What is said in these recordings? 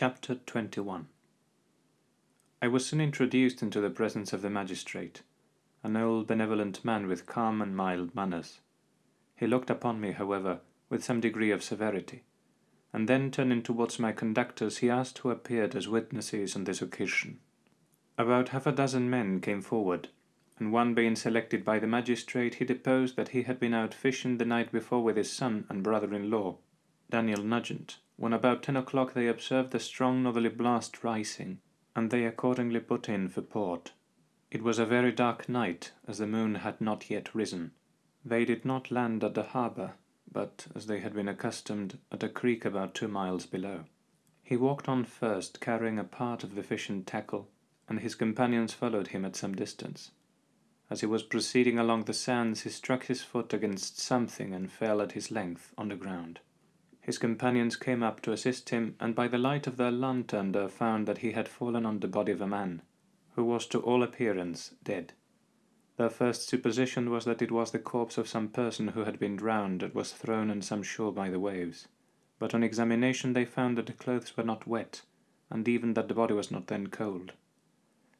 Chapter 21 I was soon introduced into the presence of the magistrate, an old benevolent man with calm and mild manners. He looked upon me, however, with some degree of severity, and then turning towards my conductors he asked who appeared as witnesses on this occasion. About half a dozen men came forward, and one being selected by the magistrate he deposed that he had been out fishing the night before with his son and brother-in-law, Daniel Nugent, when about ten o'clock they observed a strong northerly blast rising, and they accordingly put in for port. It was a very dark night, as the moon had not yet risen. They did not land at the harbour, but, as they had been accustomed, at a creek about two miles below. He walked on first, carrying a part of the fishing tackle, and his companions followed him at some distance. As he was proceeding along the sands, he struck his foot against something and fell at his length on the ground. His companions came up to assist him, and by the light of their lantern they found that he had fallen on the body of a man, who was to all appearance dead. Their first supposition was that it was the corpse of some person who had been drowned and was thrown on some shore by the waves, but on examination they found that the clothes were not wet, and even that the body was not then cold.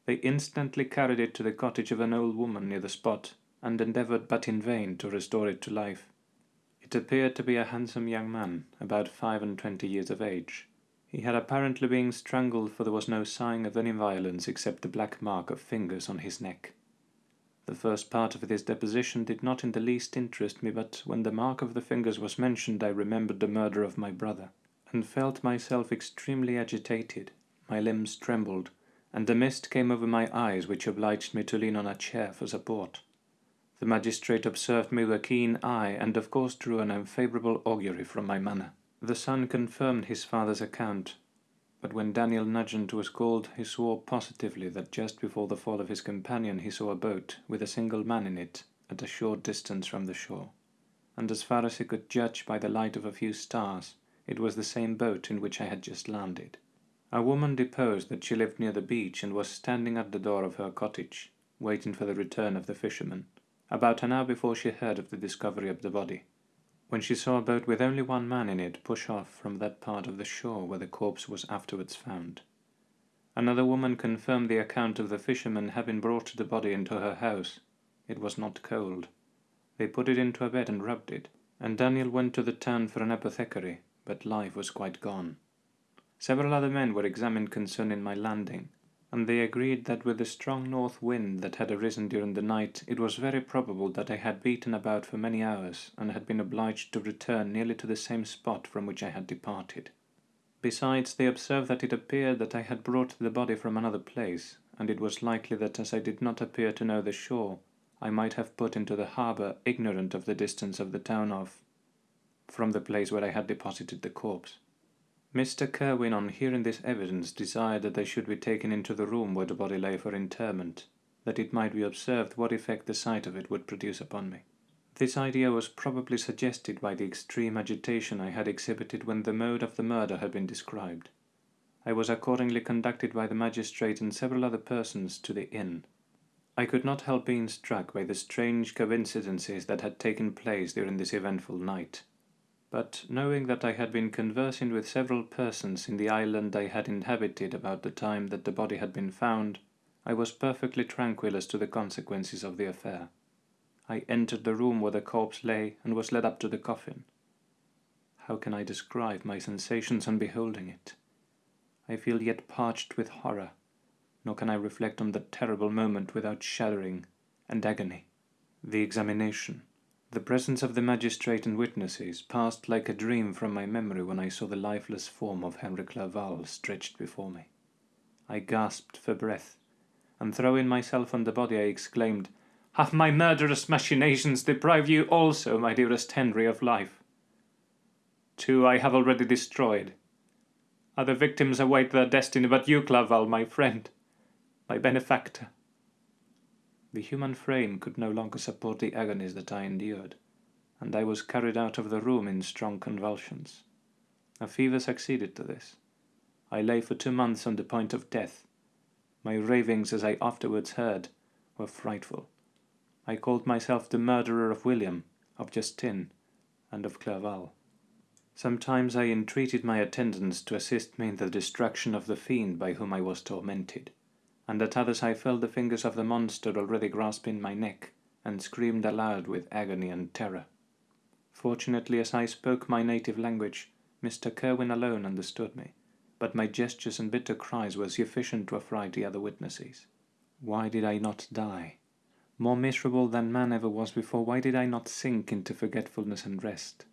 They instantly carried it to the cottage of an old woman near the spot, and endeavoured but in vain to restore it to life. It appeared to be a handsome young man, about five and twenty years of age. He had apparently been strangled, for there was no sign of any violence except the black mark of fingers on his neck. The first part of this deposition did not in the least interest me, but when the mark of the fingers was mentioned I remembered the murder of my brother, and felt myself extremely agitated. My limbs trembled, and a mist came over my eyes which obliged me to lean on a chair for support. The magistrate observed me with a keen eye, and of course drew an unfavourable augury from my manner. The son confirmed his father's account, but when Daniel Nugent was called, he swore positively that just before the fall of his companion he saw a boat, with a single man in it, at a short distance from the shore, and as far as he could judge by the light of a few stars, it was the same boat in which I had just landed. A woman deposed that she lived near the beach and was standing at the door of her cottage, waiting for the return of the fisherman about an hour before she heard of the discovery of the body, when she saw a boat with only one man in it push off from that part of the shore where the corpse was afterwards found. Another woman confirmed the account of the fishermen having brought the body into her house. It was not cold. They put it into a bed and rubbed it, and Daniel went to the town for an apothecary, but life was quite gone. Several other men were examined concerning my landing, and they agreed that with the strong north wind that had arisen during the night, it was very probable that I had beaten about for many hours, and had been obliged to return nearly to the same spot from which I had departed. Besides, they observed that it appeared that I had brought the body from another place, and it was likely that as I did not appear to know the shore, I might have put into the harbour ignorant of the distance of the town of from the place where I had deposited the corpse. Mr. Kirwin, on hearing this evidence, desired that they should be taken into the room where the body lay for interment, that it might be observed what effect the sight of it would produce upon me. This idea was probably suggested by the extreme agitation I had exhibited when the mode of the murder had been described. I was accordingly conducted by the magistrate and several other persons to the inn. I could not help being struck by the strange coincidences that had taken place during this eventful night but knowing that I had been conversing with several persons in the island I had inhabited about the time that the body had been found, I was perfectly tranquil as to the consequences of the affair. I entered the room where the corpse lay and was led up to the coffin. How can I describe my sensations on beholding it? I feel yet parched with horror, nor can I reflect on that terrible moment without shuddering and agony. The examination the presence of the magistrate and witnesses passed like a dream from my memory when I saw the lifeless form of Henry Clerval stretched before me. I gasped for breath, and throwing myself on the body, I exclaimed, Have my murderous machinations deprived you also, my dearest Henry, of life? Two I have already destroyed. Other victims await their destiny, but you, Clerval, my friend, my benefactor, the human frame could no longer support the agonies that I endured, and I was carried out of the room in strong convulsions. A fever succeeded to this. I lay for two months on the point of death. My ravings, as I afterwards heard, were frightful. I called myself the murderer of William, of Justine, and of Clerval. Sometimes I entreated my attendants to assist me in the destruction of the fiend by whom I was tormented, and at others I felt the fingers of the monster already grasping my neck, and screamed aloud with agony and terror. Fortunately, as I spoke my native language, Mr. Kirwin alone understood me, but my gestures and bitter cries were sufficient to affright the other witnesses. Why did I not die? More miserable than man ever was before, why did I not sink into forgetfulness and rest?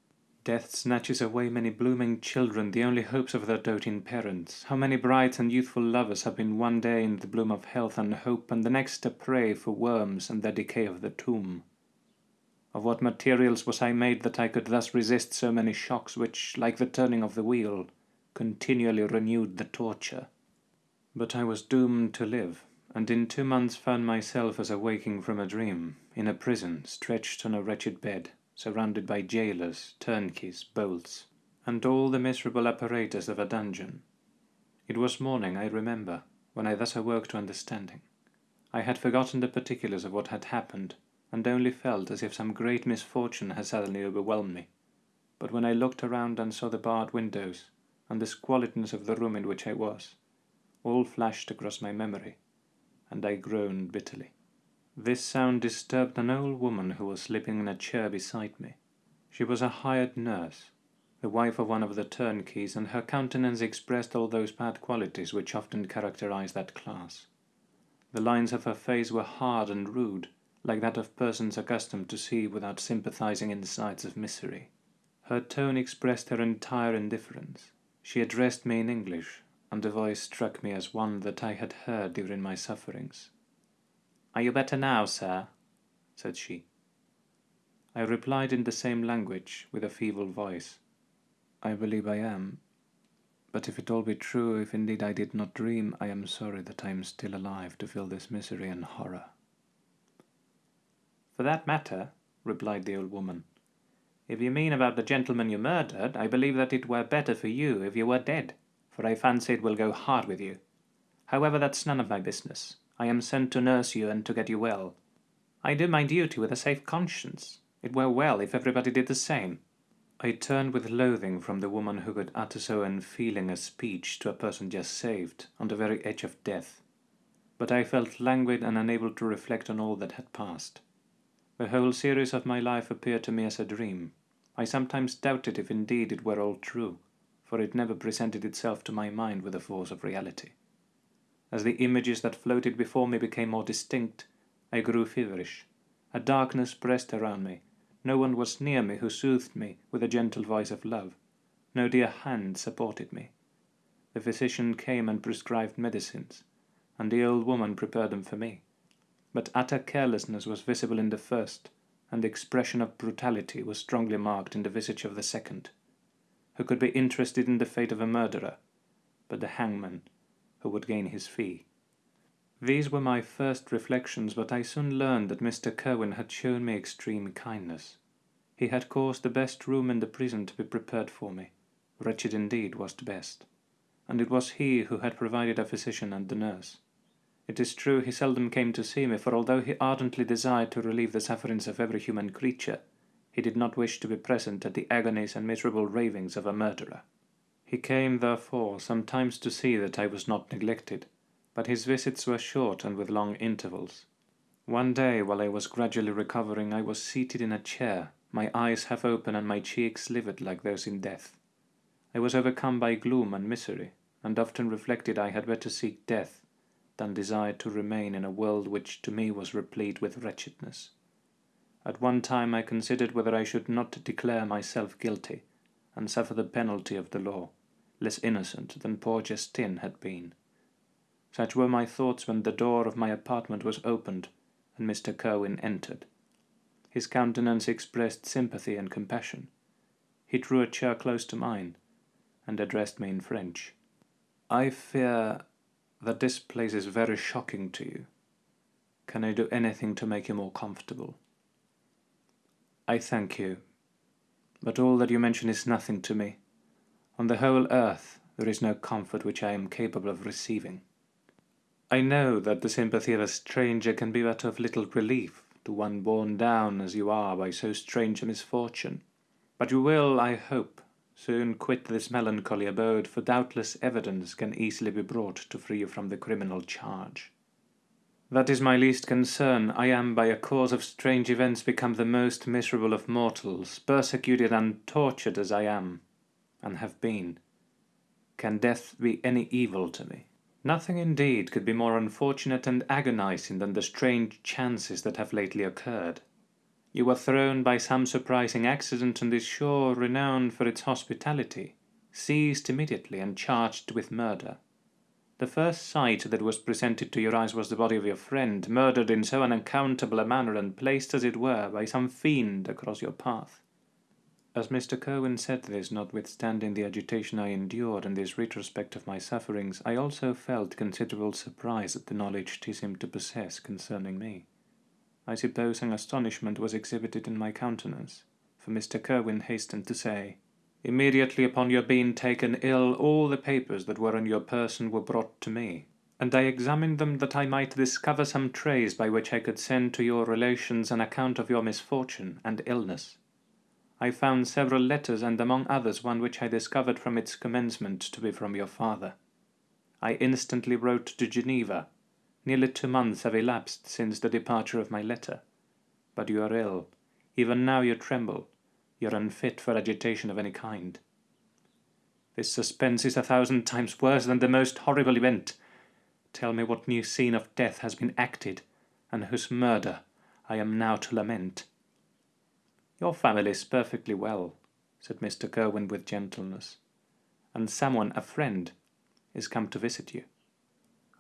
Death snatches away many blooming children, the only hopes of their doting parents. How many bright and youthful lovers have been one day in the bloom of health and hope, and the next a prey for worms and the decay of the tomb? Of what materials was I made that I could thus resist so many shocks which, like the turning of the wheel, continually renewed the torture? But I was doomed to live, and in two months found myself as awaking from a dream, in a prison, stretched on a wretched bed, surrounded by jailers, turnkeys, bolts, and all the miserable apparatus of a dungeon. It was morning, I remember, when I thus awoke to understanding. I had forgotten the particulars of what had happened, and only felt as if some great misfortune had suddenly overwhelmed me. But when I looked around and saw the barred windows, and the squalidness of the room in which I was, all flashed across my memory, and I groaned bitterly. This sound disturbed an old woman who was sleeping in a chair beside me. She was a hired nurse, the wife of one of the turnkeys, and her countenance expressed all those bad qualities which often characterize that class. The lines of her face were hard and rude, like that of persons accustomed to see without sympathizing in the sights of misery. Her tone expressed her entire indifference. She addressed me in English, and the voice struck me as one that I had heard during my sufferings. Are you better now, sir? said she. I replied in the same language, with a feeble voice. I believe I am. But if it all be true, if indeed I did not dream, I am sorry that I am still alive to feel this misery and horror. For that matter, replied the old woman, if you mean about the gentleman you murdered, I believe that it were better for you if you were dead, for I fancy it will go hard with you. However, that's none of my business. I am sent to nurse you and to get you well. I do my duty with a safe conscience. It were well if everybody did the same. I turned with loathing from the woman who could utter so unfeeling a speech to a person just saved, on the very edge of death. But I felt languid and unable to reflect on all that had passed. The whole series of my life appeared to me as a dream. I sometimes doubted if indeed it were all true, for it never presented itself to my mind with the force of reality. As the images that floated before me became more distinct, I grew feverish. A darkness pressed around me. No one was near me who soothed me with a gentle voice of love. No dear hand supported me. The physician came and prescribed medicines, and the old woman prepared them for me. But utter carelessness was visible in the first, and the expression of brutality was strongly marked in the visage of the second. Who could be interested in the fate of a murderer, but the hangman, who would gain his fee. These were my first reflections, but I soon learned that Mr. Kirwin had shown me extreme kindness. He had caused the best room in the prison to be prepared for me. Wretched indeed was the best. And it was he who had provided a physician and the nurse. It is true he seldom came to see me, for although he ardently desired to relieve the sufferings of every human creature, he did not wish to be present at the agonies and miserable ravings of a murderer. He came, therefore, sometimes to see that I was not neglected, but his visits were short and with long intervals. One day, while I was gradually recovering, I was seated in a chair, my eyes half open and my cheeks livid like those in death. I was overcome by gloom and misery, and often reflected I had better seek death than desire to remain in a world which to me was replete with wretchedness. At one time I considered whether I should not declare myself guilty, and suffer the penalty of the law less innocent than poor Justine had been. Such were my thoughts when the door of my apartment was opened and Mr. Kirwin entered. His countenance expressed sympathy and compassion. He drew a chair close to mine and addressed me in French. I fear that this place is very shocking to you. Can I do anything to make you more comfortable? I thank you, but all that you mention is nothing to me. On the whole earth there is no comfort which I am capable of receiving. I know that the sympathy of a stranger can be but of little relief to one borne down as you are by so strange a misfortune, but you will, I hope, Soon quit this melancholy abode, for doubtless evidence can easily be brought to free you from the criminal charge. That is my least concern. I am, by a cause of strange events, become the most miserable of mortals, persecuted and tortured as I am, and have been. Can death be any evil to me? Nothing indeed could be more unfortunate and agonizing than the strange chances that have lately occurred. You were thrown by some surprising accident on this shore renowned for its hospitality, seized immediately and charged with murder. The first sight that was presented to your eyes was the body of your friend, murdered in so unaccountable a manner and placed, as it were, by some fiend across your path. As Mr. Kirwin said this, notwithstanding the agitation I endured in this retrospect of my sufferings, I also felt considerable surprise at the knowledge he seemed to possess concerning me. I suppose an astonishment was exhibited in my countenance, for Mr. Kirwin hastened to say, Immediately upon your being taken ill, all the papers that were on your person were brought to me, and I examined them that I might discover some trace by which I could send to your relations an account of your misfortune and illness. I found several letters, and among others one which I discovered from its commencement to be from your father. I instantly wrote to Geneva. Nearly two months have elapsed since the departure of my letter. But you are ill. Even now you tremble you're unfit for agitation of any kind. This suspense is a thousand times worse than the most horrible event. Tell me what new scene of death has been acted, and whose murder I am now to lament. Your family is perfectly well, said Mr. Kirwin with gentleness, and someone, a friend, is come to visit you.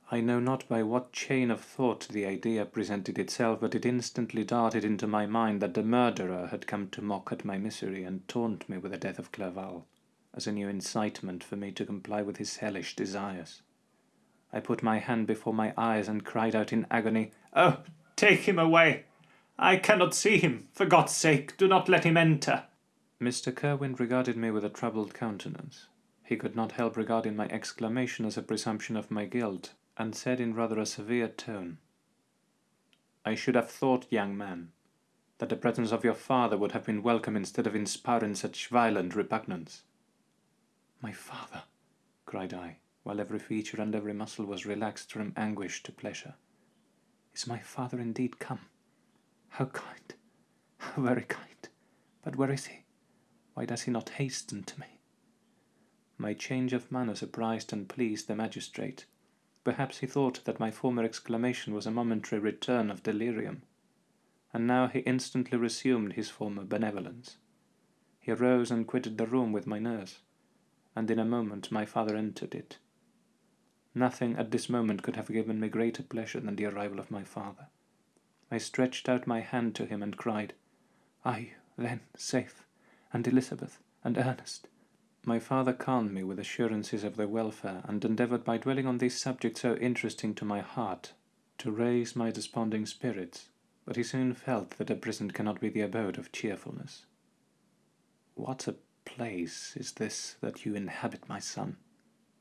I know not by what chain of thought the idea presented itself, but it instantly darted into my mind that the murderer had come to mock at my misery and taunt me with the death of Clerval, as a new incitement for me to comply with his hellish desires. I put my hand before my eyes and cried out in agony, Oh, take him away! I cannot see him! For God's sake, do not let him enter! Mr. Kirwin regarded me with a troubled countenance. He could not help regarding my exclamation as a presumption of my guilt, and said in rather a severe tone, I should have thought, young man, that the presence of your father would have been welcome instead of inspiring such violent repugnance. My father, cried I, while every feature and every muscle was relaxed from anguish to pleasure. Is my father indeed come? How kind, how very kind. But where is he? Why does he not hasten to me? My change of manner surprised and pleased the magistrate, Perhaps he thought that my former exclamation was a momentary return of delirium, and now he instantly resumed his former benevolence. He rose and quitted the room with my nurse, and in a moment my father entered it. Nothing at this moment could have given me greater pleasure than the arrival of my father. I stretched out my hand to him and cried, Are you, then, safe, and Elizabeth, and Ernest? My father calmed me with assurances of their welfare, and endeavoured by dwelling on this subject so interesting to my heart to raise my desponding spirits, but he soon felt that a prison cannot be the abode of cheerfulness. What a place is this that you inhabit, my son?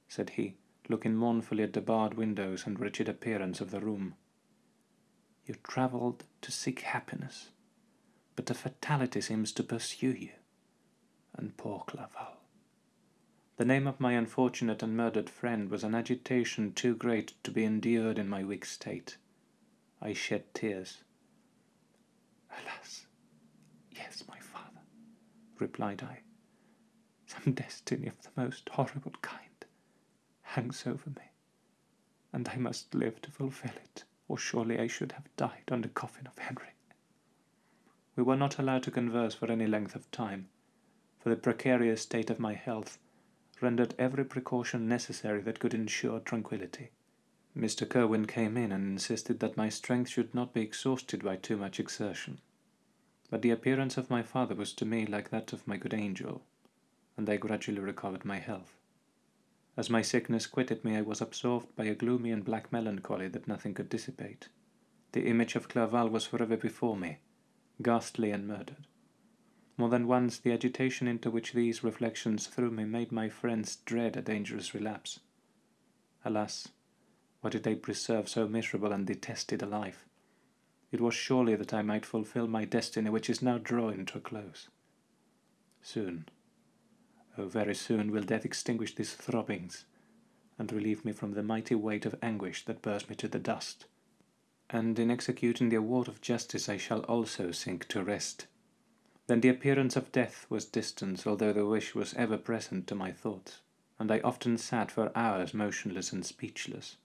said he, looking mournfully at the barred windows and wretched appearance of the room. You travelled to seek happiness, but a fatality seems to pursue you, and poor Clerval. The name of my unfortunate and murdered friend was an agitation too great to be endured in my weak state. I shed tears. Alas, yes, my father, replied I. Some destiny of the most horrible kind hangs over me, and I must live to fulfill it, or surely I should have died on the coffin of Henry. We were not allowed to converse for any length of time, for the precarious state of my health rendered every precaution necessary that could ensure tranquillity. Mr. Kirwin came in and insisted that my strength should not be exhausted by too much exertion. But the appearance of my father was to me like that of my good angel, and I gradually recovered my health. As my sickness quitted me, I was absorbed by a gloomy and black melancholy that nothing could dissipate. The image of Clerval was forever before me, ghastly and murdered. More than once the agitation into which these reflections threw me made my friends dread a dangerous relapse. Alas, why did they preserve so miserable and detested a life? It was surely that I might fulfill my destiny which is now drawing to a close. Soon, very soon will death extinguish these throbbings, and relieve me from the mighty weight of anguish that bears me to the dust. And in executing the award of justice I shall also sink to rest. Then the appearance of death was distant, although the wish was ever present to my thoughts, and I often sat for hours motionless and speechless,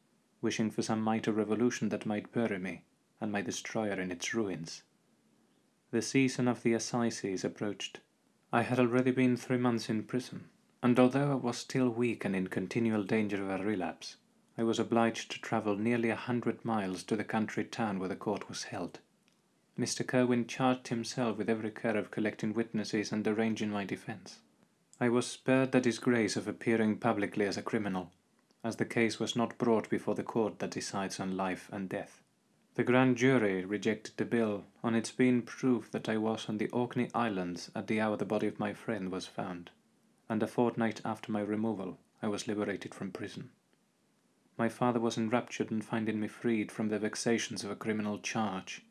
wishing for some mighty revolution that might bury me and my destroyer in its ruins. The season of the assizes approached. I had already been three months in prison, and although I was still weak and in continual danger of a relapse, I was obliged to travel nearly a hundred miles to the country town where the court was held. Mr. Kirwin charged himself with every care of collecting witnesses and arranging my defense. I was spared the disgrace of appearing publicly as a criminal, as the case was not brought before the court that decides on life and death. The grand jury rejected the bill on its being proved that I was on the Orkney Islands at the hour the body of my friend was found, and a fortnight after my removal I was liberated from prison. My father was enraptured in finding me freed from the vexations of a criminal charge,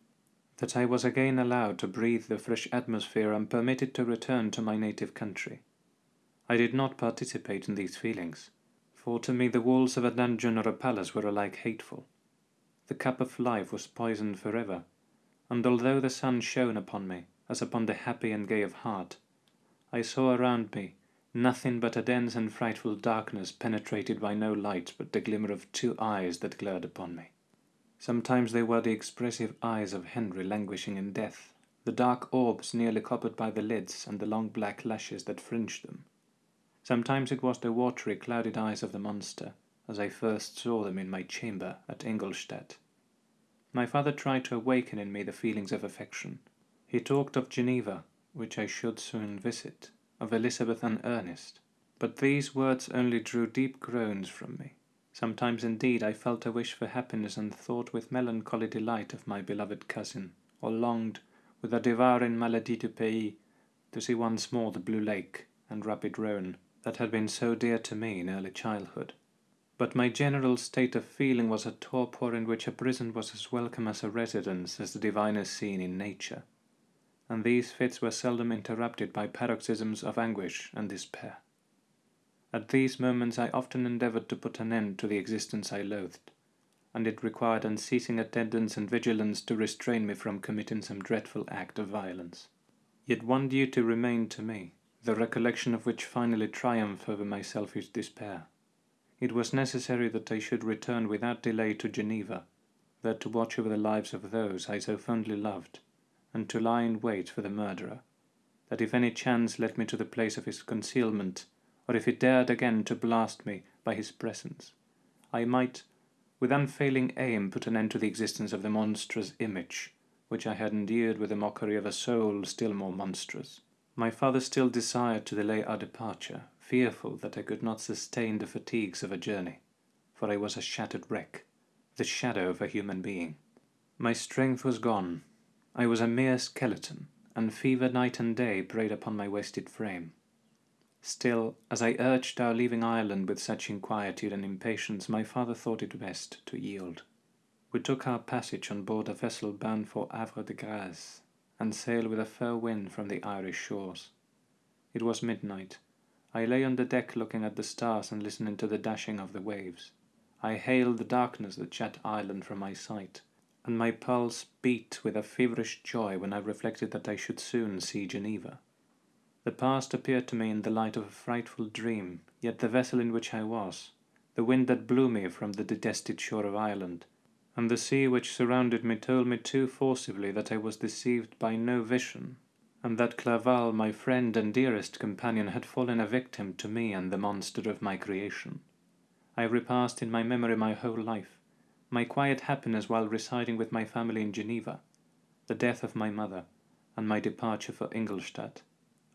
that I was again allowed to breathe the fresh atmosphere and permitted to return to my native country. I did not participate in these feelings, for to me the walls of a dungeon or a palace were alike hateful the cup of life was poisoned forever, and although the sun shone upon me as upon the happy and gay of heart, I saw around me nothing but a dense and frightful darkness penetrated by no light but the glimmer of two eyes that glared upon me. Sometimes they were the expressive eyes of Henry languishing in death, the dark orbs nearly covered by the lids and the long black lashes that fringed them. Sometimes it was the watery, clouded eyes of the monster, as I first saw them in my chamber at Ingolstadt. My father tried to awaken in me the feelings of affection. He talked of Geneva, which I should soon visit, of Elizabeth and Ernest, but these words only drew deep groans from me. Sometimes indeed I felt a wish for happiness and thought with melancholy delight of my beloved cousin, or longed, with a devouring maladie du pays, to see once more the blue lake and rapid Rhone that had been so dear to me in early childhood but my general state of feeling was a torpor in which a prison was as welcome as a residence as the divinest scene in nature, and these fits were seldom interrupted by paroxysms of anguish and despair. At these moments I often endeavoured to put an end to the existence I loathed, and it required unceasing attendance and vigilance to restrain me from committing some dreadful act of violence. Yet one duty remained to me, the recollection of which finally triumphed over my selfish despair. It was necessary that I should return without delay to Geneva, there to watch over the lives of those I so fondly loved, and to lie in wait for the murderer, that if any chance led me to the place of his concealment, or if he dared again to blast me by his presence, I might, with unfailing aim, put an end to the existence of the monstrous image, which I had endeared with the mockery of a soul still more monstrous. My father still desired to delay our departure, fearful that I could not sustain the fatigues of a journey, for I was a shattered wreck, the shadow of a human being. My strength was gone, I was a mere skeleton, and fever night and day preyed upon my wasted frame. Still, as I urged our leaving Ireland with such inquietude and impatience, my father thought it best to yield. We took our passage on board a vessel bound for Havre de Grace, and sailed with a fair wind from the Irish shores. It was midnight, I lay on the deck looking at the stars and listening to the dashing of the waves. I hailed the darkness that shut Ireland from my sight, and my pulse beat with a feverish joy when I reflected that I should soon see Geneva. The past appeared to me in the light of a frightful dream, yet the vessel in which I was, the wind that blew me from the detested shore of Ireland, and the sea which surrounded me told me too forcibly that I was deceived by no vision, and that Clerval, my friend and dearest companion, had fallen a victim to me and the monster of my creation. I repassed in my memory my whole life, my quiet happiness while residing with my family in Geneva, the death of my mother, and my departure for Ingolstadt.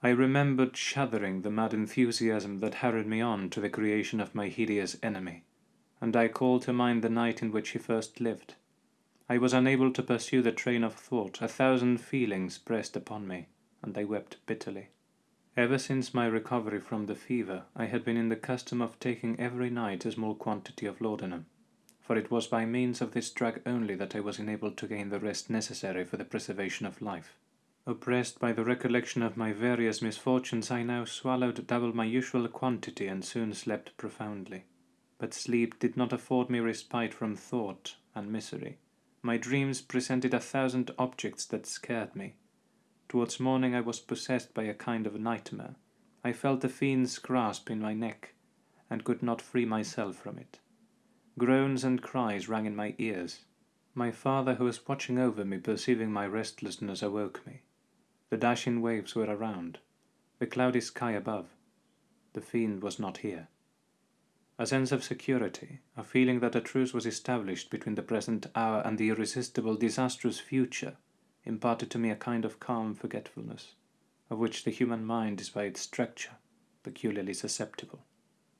I remembered shuddering the mad enthusiasm that hurried me on to the creation of my hideous enemy, and I called to mind the night in which he first lived. I was unable to pursue the train of thought, a thousand feelings pressed upon me and I wept bitterly. Ever since my recovery from the fever, I had been in the custom of taking every night a small quantity of laudanum, for it was by means of this drug only that I was enabled to gain the rest necessary for the preservation of life. Oppressed by the recollection of my various misfortunes, I now swallowed double my usual quantity and soon slept profoundly. But sleep did not afford me respite from thought and misery. My dreams presented a thousand objects that scared me. Towards morning I was possessed by a kind of nightmare. I felt the fiend's grasp in my neck, and could not free myself from it. Groans and cries rang in my ears. My father, who was watching over me, perceiving my restlessness, awoke me. The dashing waves were around, the cloudy sky above. The fiend was not here. A sense of security, a feeling that a truce was established between the present hour and the irresistible, disastrous future, imparted to me a kind of calm forgetfulness, of which the human mind is by its structure peculiarly susceptible.